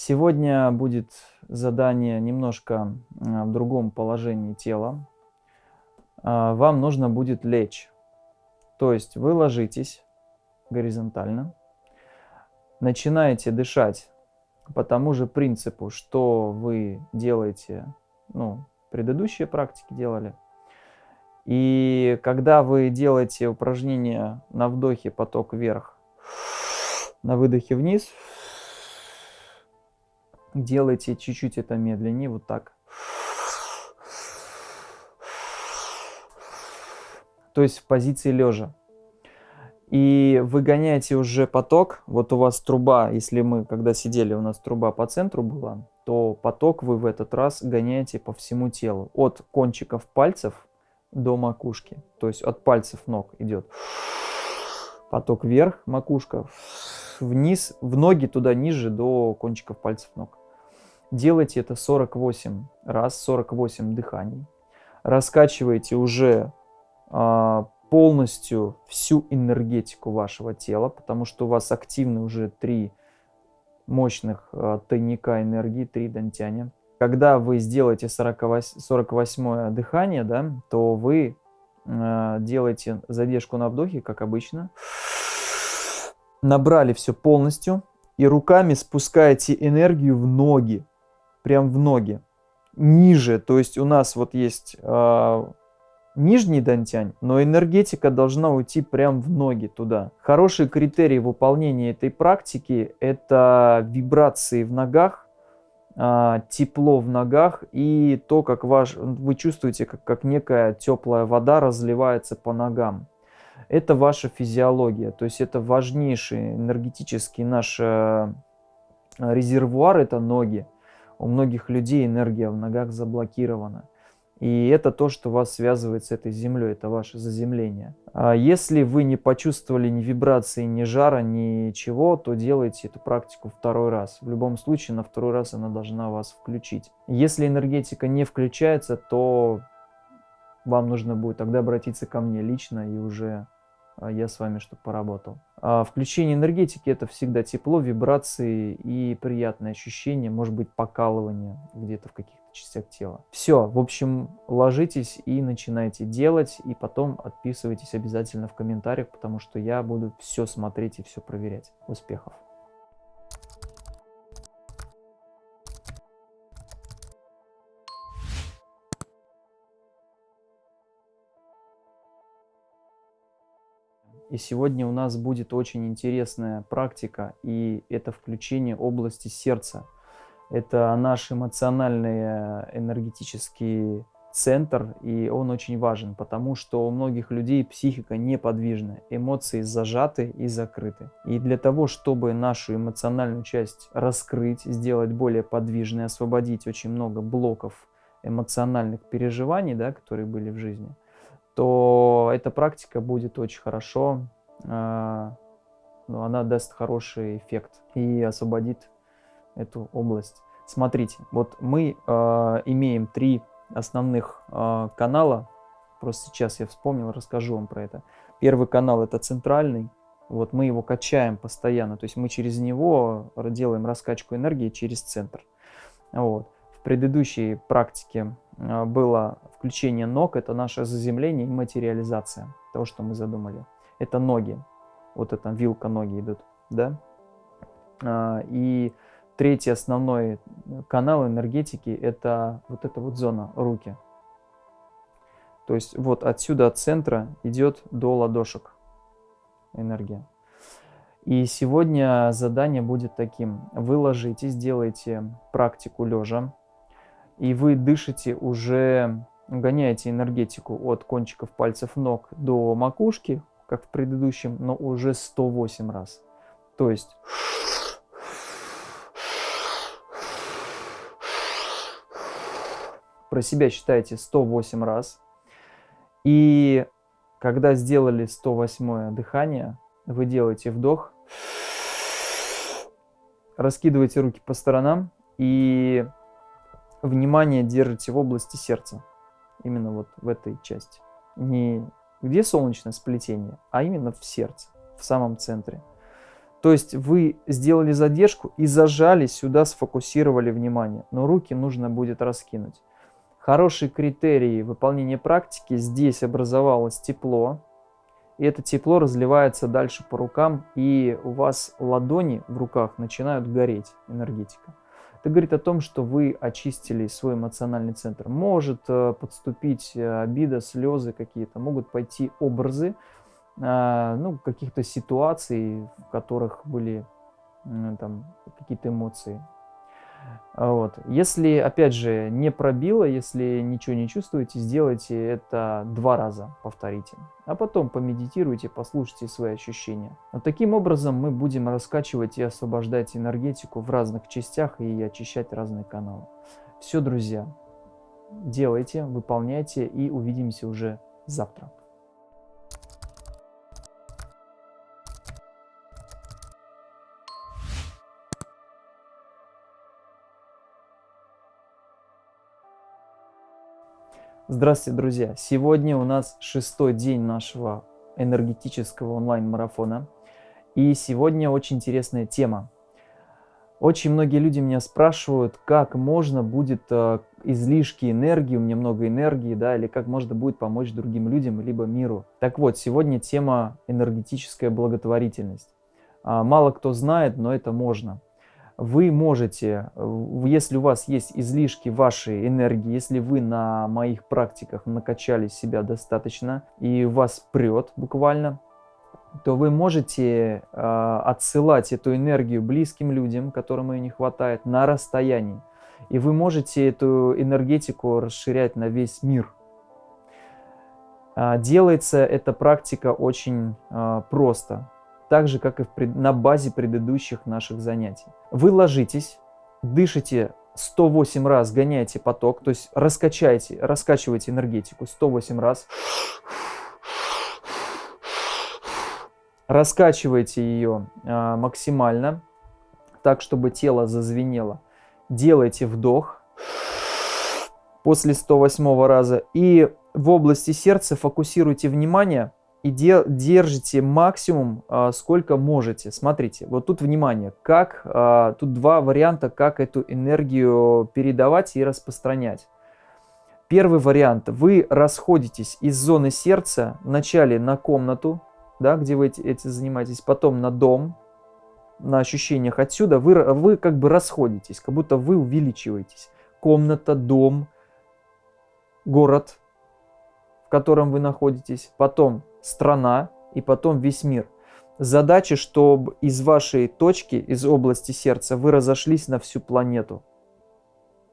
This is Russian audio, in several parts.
Сегодня будет задание немножко а, в другом положении тела. А, вам нужно будет лечь. То есть вы ложитесь горизонтально, начинаете дышать по тому же принципу, что вы делаете, ну, предыдущие практики делали. И когда вы делаете упражнение на вдохе поток вверх, на выдохе вниз, делайте чуть-чуть это медленнее, вот так. То есть в позиции лежа и выгоняете уже поток. Вот у вас труба, если мы, когда сидели, у нас труба по центру была, то поток вы в этот раз гоняете по всему телу. От кончиков пальцев до макушки. То есть от пальцев ног идет поток вверх, макушка, вниз, в ноги туда ниже до кончиков пальцев ног. Делайте это 48 раз, 48 дыханий. Раскачивайте уже а, полностью всю энергетику вашего тела, потому что у вас активны уже три мощных э, тайника энергии, три дантяня. Когда вы сделаете 48, 48 дыхание, да, то вы э, делаете задержку на вдохе, как обычно. Набрали все полностью и руками спускаете энергию в ноги, прям в ноги, ниже. То есть у нас вот есть э, нижний дантянь, но энергетика должна уйти прям в ноги туда. Хороший критерий выполнения этой практики – это вибрации в ногах, а, тепло в ногах и то, как ваш, вы чувствуете, как, как некая теплая вода разливается по ногам. Это ваша физиология, то есть это важнейший энергетический наш э, резервуар, это ноги. У многих людей энергия в ногах заблокирована. И это то, что вас связывает с этой землей, это ваше заземление. А если вы не почувствовали ни вибрации, ни жара, ничего, то делайте эту практику второй раз. В любом случае, на второй раз она должна вас включить. Если энергетика не включается, то вам нужно будет тогда обратиться ко мне лично и уже я с вами чтобы поработал. А включение энергетики это всегда тепло, вибрации и приятные ощущения, может быть покалывание где-то в каких-то частях тела. Все, в общем, ложитесь и начинайте делать, и потом отписывайтесь обязательно в комментариях, потому что я буду все смотреть и все проверять. Успехов! И сегодня у нас будет очень интересная практика, и это включение области сердца. Это наш эмоциональный э, энергетический центр, и он очень важен, потому что у многих людей психика неподвижна, эмоции зажаты и закрыты. И для того, чтобы нашу эмоциональную часть раскрыть, сделать более подвижной, освободить очень много блоков эмоциональных переживаний, да, которые были в жизни – то эта практика будет очень хорошо, э, ну, она даст хороший эффект и освободит эту область. Смотрите, вот мы э, имеем три основных э, канала, просто сейчас я вспомнил, расскажу вам про это. Первый канал это центральный, вот мы его качаем постоянно, то есть мы через него делаем раскачку энергии через центр. Вот. В предыдущей практике было включение ног, это наше заземление и материализация того, что мы задумали. Это ноги, вот это вилка ноги идут, да? А, и третий основной канал энергетики это вот эта вот зона, руки. То есть вот отсюда от центра идет до ладошек энергия. И сегодня задание будет таким. Вы ложитесь, делаете практику лежа и вы дышите уже, гоняете энергетику от кончиков пальцев ног до макушки, как в предыдущем, но уже 108 раз. То есть... Про себя считаете 108 раз. И когда сделали 108 дыхание, вы делаете вдох, раскидываете руки по сторонам и внимание держите в области сердца. Именно вот в этой части. Не где солнечное сплетение, а именно в сердце, в самом центре. То есть вы сделали задержку и зажали сюда, сфокусировали внимание, но руки нужно будет раскинуть. Хороший критерий выполнения практики, здесь образовалось тепло, и это тепло разливается дальше по рукам, и у вас ладони в руках начинают гореть, энергетика. Это говорит о том, что вы очистили свой эмоциональный центр. Может э, подступить э, обида, слезы какие-то, могут пойти образы, а, ну, каких-то ситуаций, в которых были там какие-то эмоции. Вот. Если, опять же, не пробило, если ничего не чувствуете, сделайте это два раза, повторите. А потом помедитируйте, послушайте свои ощущения. Вот таким образом мы будем раскачивать и освобождать энергетику в разных частях и очищать разные каналы. Все, друзья, делайте, выполняйте и увидимся уже завтра. Здравствуйте, друзья! Сегодня у нас шестой день нашего энергетического онлайн-марафона. И сегодня очень интересная тема. Очень многие люди меня спрашивают, как можно будет э, излишки энергии, у меня много энергии, да, или как можно будет помочь другим людям, либо миру. Так вот, сегодня тема энергетическая благотворительность. А, мало кто знает, но это можно вы можете, если у вас есть излишки вашей энергии, если вы на моих практиках накачали себя достаточно и вас прет буквально, то вы можете э, отсылать эту энергию близким людям, которым ее не хватает, на расстоянии. И вы можете эту энергетику расширять на весь мир. Э, делается эта практика очень э, просто так же, как и пред... на базе предыдущих наших занятий. Вы ложитесь, дышите 108 раз, гоняете поток, то есть раскачайте, раскачивайте энергетику 108 раз. Раскачивайте ее а, максимально, так, чтобы тело зазвенело. Делайте вдох после 108 раза. И в области сердца фокусируйте внимание и де держите максимум, а, сколько можете. Смотрите, вот тут внимание, как, а, тут два варианта, как эту энергию передавать и распространять. Первый вариант, вы расходитесь из зоны сердца, вначале на комнату, да, где вы эти, эти занимаетесь, потом на дом, на ощущениях отсюда, вы, вы как бы расходитесь, как будто вы увеличиваетесь. Комната, дом, город, в котором вы находитесь, потом страна и потом весь мир. Задача, чтобы из вашей точки, из области сердца вы разошлись на всю планету.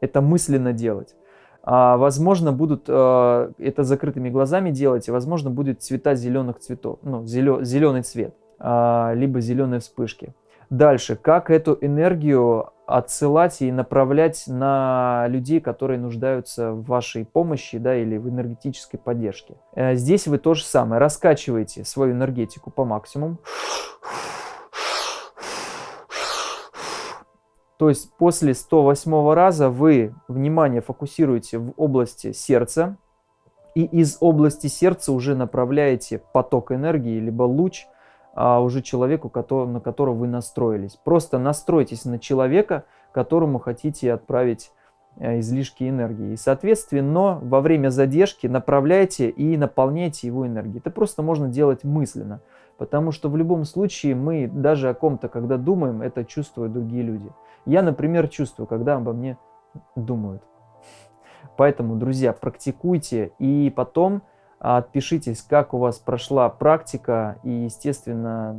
Это мысленно делать. А, возможно, будут а, это закрытыми глазами делать, и, возможно, будет цвета зеленых цветов, ну, зеленый цвет, а, либо зеленые вспышки. Дальше, как эту энергию отсылать и направлять на людей, которые нуждаются в вашей помощи да, или в энергетической поддержке. Э, здесь вы то же самое, раскачиваете свою энергетику по максимуму. То есть после 108 раза вы внимание фокусируете в области сердца, и из области сердца уже направляете поток энергии, либо луч – а, уже человеку, на которого вы настроились. Просто настройтесь на человека, которому хотите отправить э, излишки энергии. И, соответственно, во время задержки направляйте и наполняйте его энергией. Это просто можно делать мысленно, потому что в любом случае мы даже о ком-то, когда думаем, это чувствуют другие люди. Я, например, чувствую, когда обо мне думают. Поэтому, друзья, практикуйте и потом Отпишитесь, как у вас прошла практика и, естественно,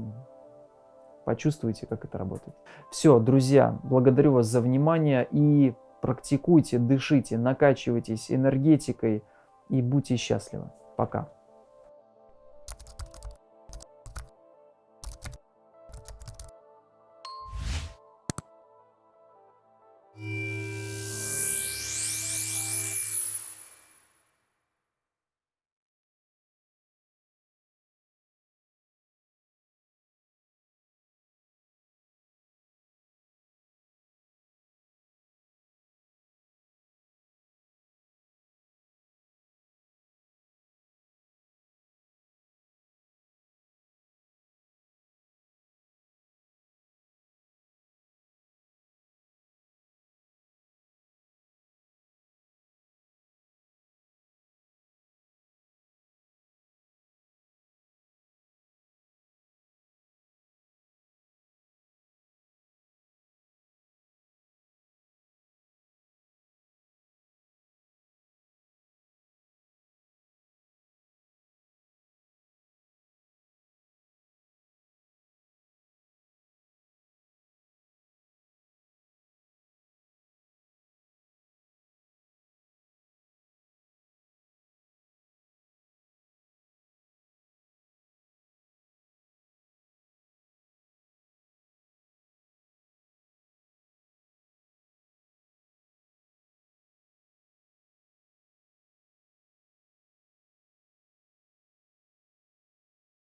почувствуйте, как это работает. Все, друзья, благодарю вас за внимание и практикуйте, дышите, накачивайтесь энергетикой и будьте счастливы. Пока.